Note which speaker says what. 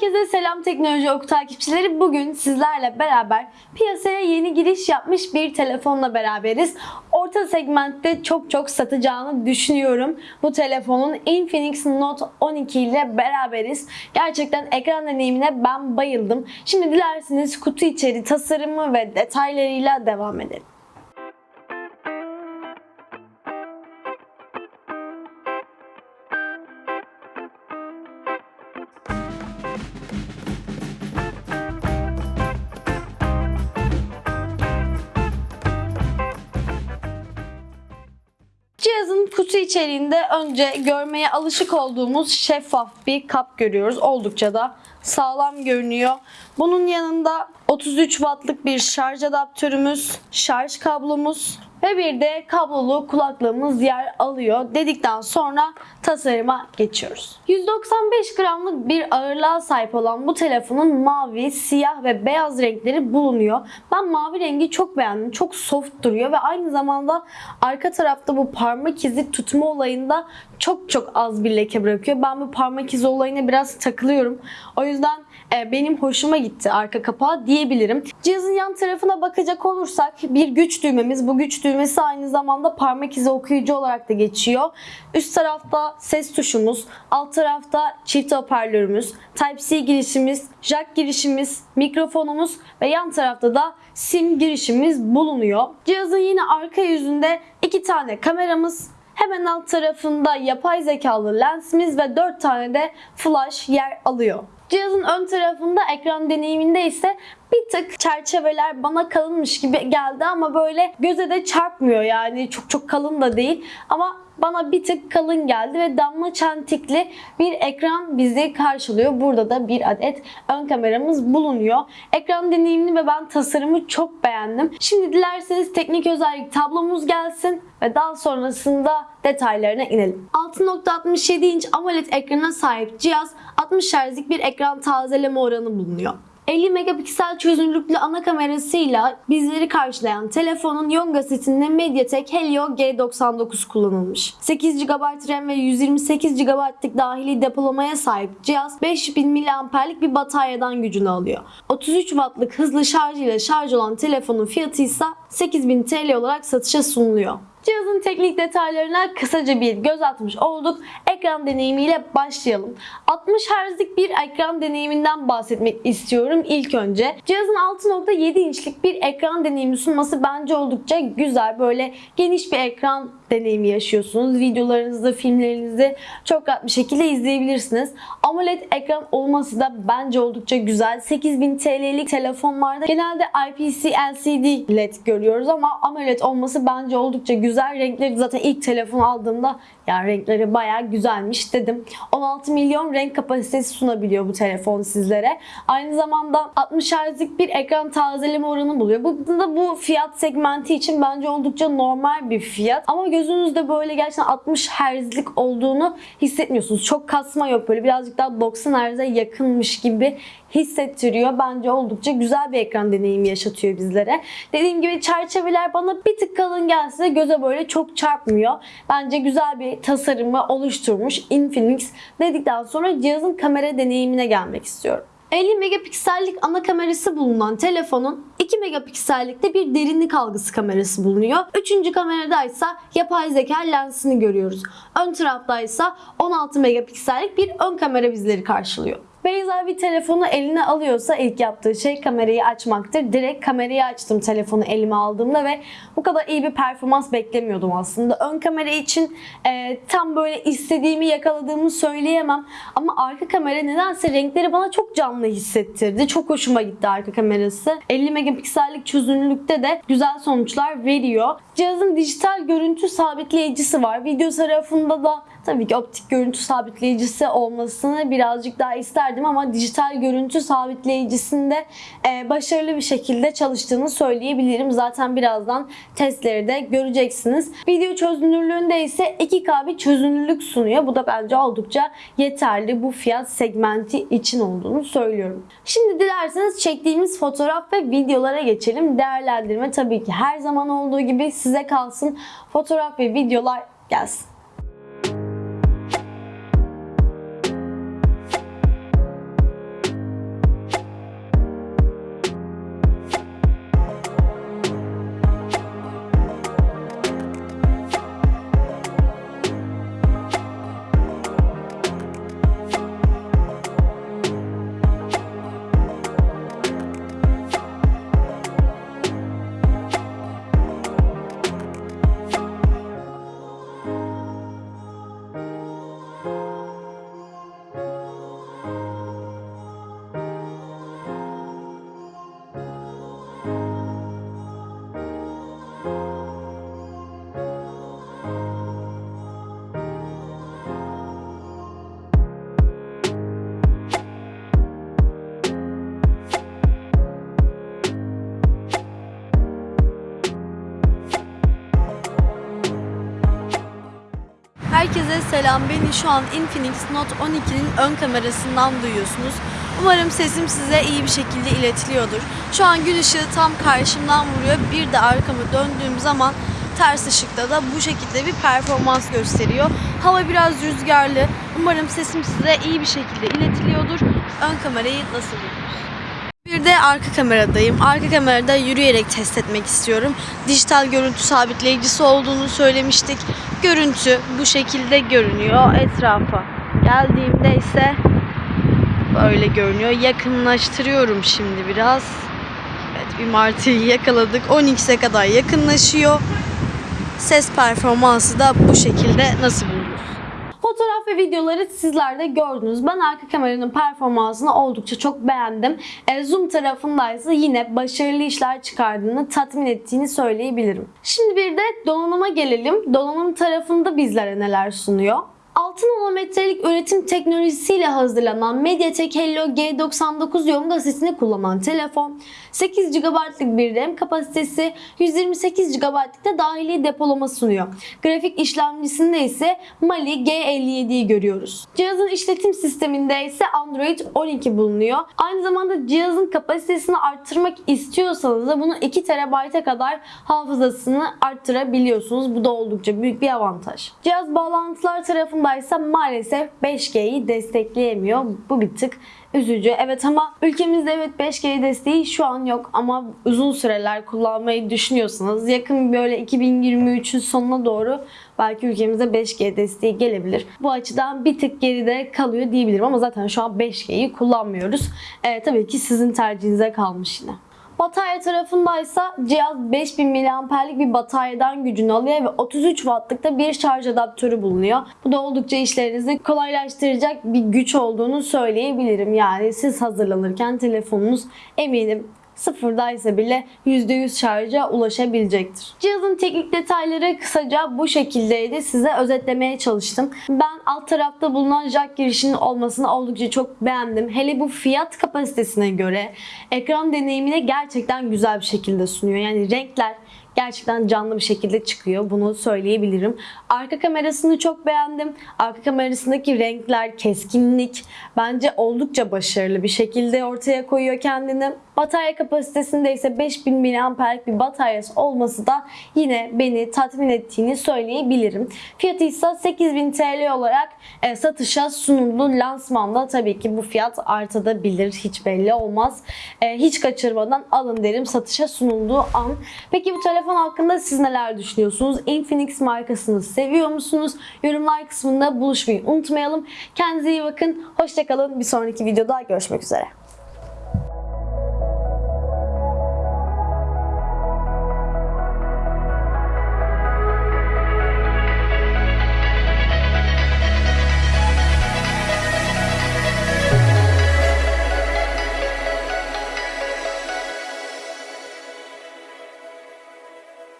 Speaker 1: Herkese selam teknoloji oku takipçileri. Bugün sizlerle beraber piyasaya yeni giriş yapmış bir telefonla beraberiz. Orta segmentte çok çok satacağını düşünüyorum. Bu telefonun Infinix Note 12 ile beraberiz. Gerçekten ekran deneyimine ben bayıldım. Şimdi dilerseniz kutu içeri tasarımı ve detaylarıyla devam edelim. Kutu içeriğinde önce görmeye alışık olduğumuz şeffaf bir kap görüyoruz. Oldukça da sağlam görünüyor. Bunun yanında 33 wattlık bir şarj adaptörümüz, şarj kablomuz ve bir de kablolu kulaklığımız yer alıyor dedikten sonra tasarıma geçiyoruz. 195 gramlık bir ağırlığa sahip olan bu telefonun mavi, siyah ve beyaz renkleri bulunuyor. Ben mavi rengi çok beğendim. Çok soft duruyor ve aynı zamanda arka tarafta bu parmak izi tutma olayında çok çok az bir leke bırakıyor. Ben bu parmak izi olayına biraz takılıyorum. O yüzden benim hoşuma gitti arka kapağı diyebilirim. Cihazın yan tarafına bakacak olursak bir güç düğmemiz. Bu güç düğmesi aynı zamanda parmak izi okuyucu olarak da geçiyor. Üst tarafta ses tuşumuz, alt tarafta çift hoparlörümüz, Type-C girişimiz, jack girişimiz, mikrofonumuz ve yan tarafta da sim girişimiz bulunuyor. Cihazın yine arka yüzünde iki tane kameramız, Hemen alt tarafında yapay zekalı lensimiz ve 4 tane de flash yer alıyor. Cihazın ön tarafında ekran deneyiminde ise bir tık çerçeveler bana kalınmış gibi geldi ama böyle göze de çarpmıyor yani çok çok kalın da değil ama bana bir tık kalın geldi ve damla çentikli bir ekran bizi karşılıyor. Burada da bir adet ön kameramız bulunuyor. Ekran deneyimini ve ben tasarımı çok beğendim. Şimdi dilerseniz teknik özellik tablomuz gelsin ve daha sonrasında detaylarına inelim. 6.67 inç AMOLED ekrana sahip cihaz 60 Hz'lik bir ekran tazeleme oranı bulunuyor. 50 megapiksel çözünürlüklü ana kamerasıyla bizleri karşılayan telefonun Yonga setinde MediaTek Helio G99 kullanılmış. 8 GB RAM ve 128 GB'lık dahili depolamaya sahip cihaz 5000 mAh'lik bir bataryadan gücünü alıyor. 33 Watt'lık hızlı şarj ile şarj olan telefonun fiyatı ise 8000 TL olarak satışa sunuluyor. Cihazın teknik detaylarına kısaca bir göz atmış olduk. Ekran deneyimiyle başlayalım. 60 Hz'lik bir ekran deneyiminden bahsetmek istiyorum ilk önce. Cihazın 6.7 inçlik bir ekran deneyimi sunması bence oldukça güzel. Böyle geniş bir ekran deneyimi yaşıyorsunuz. Videolarınızda, filmlerinizi çok rahat bir şekilde izleyebilirsiniz. AMOLED ekran olması da bence oldukça güzel. 8000 TL'lik telefonlarda genelde IPS LCD LED görüyoruz ama AMOLED olması bence oldukça güzel. Renkleri zaten ilk telefon aldığımda ya renkleri baya güzelmiş dedim. 16 milyon renk kapasitesi sunabiliyor bu telefon sizlere. Aynı zamanda 60 Hz'lik bir ekran tazeleme oranı buluyor. Bu da bu fiyat segmenti için bence oldukça normal bir fiyat. Ama gözünüzde böyle gerçekten 60 Hz'lik olduğunu hissetmiyorsunuz. Çok kasma yok böyle birazcık daha 90 Hz'e yakınmış gibi hissettiriyor. Bence oldukça güzel bir ekran deneyimi yaşatıyor bizlere. Dediğim gibi çerçeveler bana bir tık kalın gelse göze böyle çok çarpmıyor. Bence güzel bir tasarımı oluşturmuş Infinix dedikten sonra cihazın kamera deneyimine gelmek istiyorum. 50 megapiksellik ana kamerası bulunan telefonun 2 megapiksellikte bir derinlik algısı kamerası bulunuyor. Üçüncü kamerada ise yapay zeka lensini görüyoruz. Ön tarafta ise 16 megapiksellik bir ön kamera bizleri karşılıyor. Beyza bir telefonu eline alıyorsa ilk yaptığı şey kamerayı açmaktır. Direkt kamerayı açtım telefonu elime aldığımda ve bu kadar iyi bir performans beklemiyordum aslında. Ön kamera için e, tam böyle istediğimi yakaladığımı söyleyemem. Ama arka kamera nedense renkleri bana çok canlı hissettirdi. Çok hoşuma gitti arka kamerası. 50 megapiksellik çözünürlükte de güzel sonuçlar veriyor. Cihazın dijital görüntü sabitleyicisi var. Video tarafında da tabii ki optik görüntü sabitleyicisi olmasını birazcık daha isterdim ama dijital görüntü sabitleyicisinde e, başarılı bir şekilde çalıştığını söyleyebilirim. Zaten birazdan testleri de göreceksiniz. Video çözünürlüğünde ise 2K bir çözünürlük sunuyor. Bu da bence oldukça yeterli bu fiyat segmenti için olduğunu söylüyorum. Şimdi dilerseniz çektiğimiz fotoğraf ve videolara geçelim. Değerlendirme tabii ki her zaman olduğu gibi size kalsın. Fotoğraf ve videolar gelsin. Herkese selam. Beni şu an Infinix Note 12'nin ön kamerasından duyuyorsunuz. Umarım sesim size iyi bir şekilde iletiliyordur. Şu an gün ışığı tam karşımdan vuruyor. Bir de arkamı döndüğüm zaman ters ışıkta da bu şekilde bir performans gösteriyor. Hava biraz rüzgarlı. Umarım sesim size iyi bir şekilde iletiliyordur. Ön kamerayı nasıl buldunuz? Bir de arka kameradayım. Arka kamerada yürüyerek test etmek istiyorum. Dijital görüntü sabitleyicisi olduğunu söylemiştik. Görüntü bu şekilde görünüyor etrafa. Geldiğimde ise böyle görünüyor. Yakınlaştırıyorum şimdi biraz. Evet bir martıyı yakaladık. 10x'e kadar yakınlaşıyor. Ses performansı da bu şekilde nasıl buldunuz? Fotoğraf ve videoları sizler de gördünüz. Ben arka kameranın performansını oldukça çok beğendim. E, zoom tarafındaysa yine başarılı işler çıkardığını, tatmin ettiğini söyleyebilirim. Şimdi bir de donanıma gelelim. Donanım tarafında bizlere neler sunuyor? 6 nanometrelik üretim teknolojisiyle hazırlanan MediaTek Helio G99 yonga sesini kullanan telefon, 8 GB'lık bir RAM kapasitesi, 128 GB'lık da dahili depolama sunuyor. Grafik işlemcisinde ise Mali G57'yi görüyoruz. Cihazın işletim sisteminde ise Android 12 bulunuyor. Aynı zamanda cihazın kapasitesini arttırmak istiyorsanız da bunu 2 TB'e kadar hafızasını arttırabiliyorsunuz. Bu da oldukça büyük bir avantaj. Cihaz bağlantılar tarafındaysa maalesef 5G'yi destekleyemiyor. Bu bir tık üzücü. Evet ama ülkemizde evet 5G desteği şu an yok ama uzun süreler kullanmayı düşünüyorsanız yakın böyle 2023'ün sonuna doğru belki ülkemize 5G desteği gelebilir. Bu açıdan bir tık geride kalıyor diyebilirim ama zaten şu an 5G'yi kullanmıyoruz. Ee, tabii ki sizin tercihinize kalmış yine. Batarya tarafındaysa cihaz 5000 mAh'lik bir bataryadan gücünü alıyor ve 33 Watt'lık da bir şarj adaptörü bulunuyor. Bu da oldukça işlerinizi kolaylaştıracak bir güç olduğunu söyleyebilirim. Yani siz hazırlanırken telefonunuz eminim sıfırdaysa bile %100 şarja ulaşabilecektir. Cihazın teknik detayları kısaca bu şekildeydi. Size özetlemeye çalıştım. Ben alt tarafta bulunan jack girişinin olmasını oldukça çok beğendim. Hele bu fiyat kapasitesine göre ekran deneyimini gerçekten güzel bir şekilde sunuyor. Yani renkler gerçekten canlı bir şekilde çıkıyor. Bunu söyleyebilirim. Arka kamerasını çok beğendim. Arka kamerasındaki renkler, keskinlik bence oldukça başarılı bir şekilde ortaya koyuyor kendini. Batarya kapasitesinde ise 5000 mAh'lik bir bataryası olması da yine beni tatmin ettiğini söyleyebilirim. Fiyatı ise 8000 TL olarak e, satışa sunuldu. Lansmanda tabii ki bu fiyat artabilir. Hiç belli olmaz. E, hiç kaçırmadan alın derim satışa sunulduğu an. Peki bu telefon hakkında siz neler düşünüyorsunuz? Infinix markasını seviyor musunuz? Yorumlar kısmında buluşmayı unutmayalım. Kendinize iyi bakın. Hoşçakalın. Bir sonraki videoda görüşmek üzere.